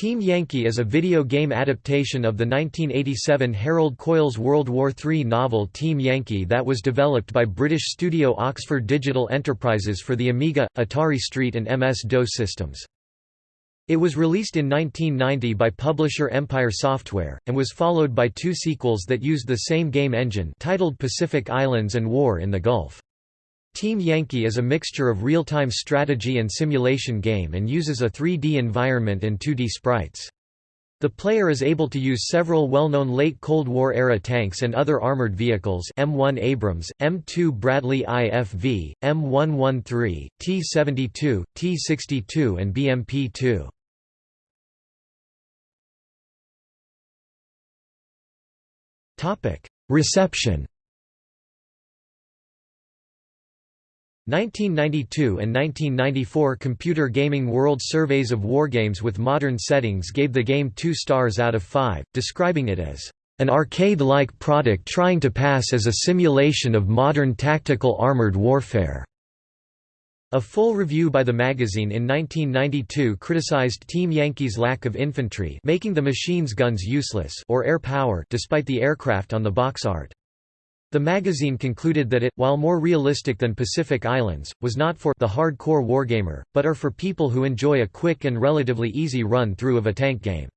Team Yankee is a video game adaptation of the 1987 Harold Coyle's World War III novel Team Yankee that was developed by British studio Oxford Digital Enterprises for the Amiga, Atari ST and MS-DOS systems. It was released in 1990 by publisher Empire Software, and was followed by two sequels that used the same game engine titled Pacific Islands and War in the Gulf. Team Yankee is a mixture of real-time strategy and simulation game and uses a 3D environment and 2D sprites. The player is able to use several well-known late Cold War-era tanks and other armored vehicles M1 Abrams, M2 Bradley IFV, M113, T-72, T-62 and BMP-2. Reception 1992 and 1994 Computer Gaming World Surveys of Wargames with Modern Settings gave the game 2 stars out of 5, describing it as an arcade-like product trying to pass as a simulation of modern tactical armored warfare. A full review by the magazine in 1992 criticized Team Yankee's lack of infantry making the machine's guns useless or air power despite the aircraft on the box art. The magazine concluded that it, while more realistic than Pacific Islands, was not for the hardcore wargamer, but are for people who enjoy a quick and relatively easy run-through of a tank game.